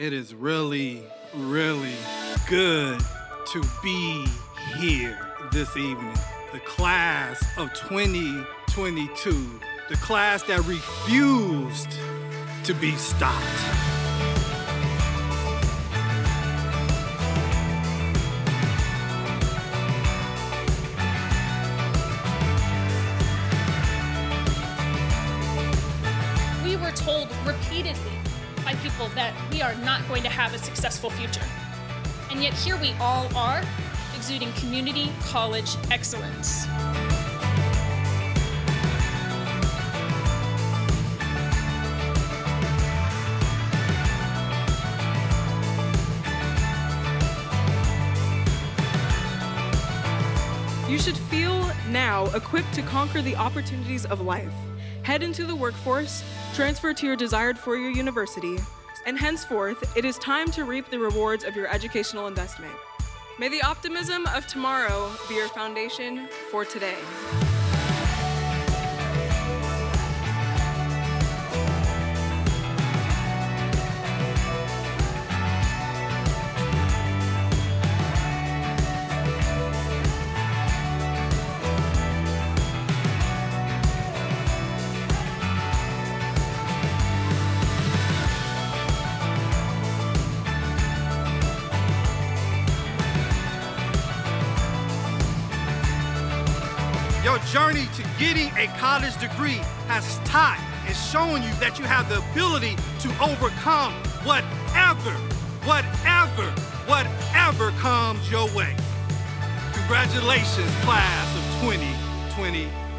It is really, really good to be here this evening. The class of 2022, the class that refused to be stopped. We were told repeatedly by people that we are not going to have a successful future. And yet here we all are, exuding community college excellence. You should feel now equipped to conquer the opportunities of life. Head into the workforce, transfer to your desired four-year university, and henceforth, it is time to reap the rewards of your educational investment. May the optimism of tomorrow be your foundation for today. Your journey to getting a college degree has taught and shown you that you have the ability to overcome whatever, whatever, whatever comes your way. Congratulations, class of 2022.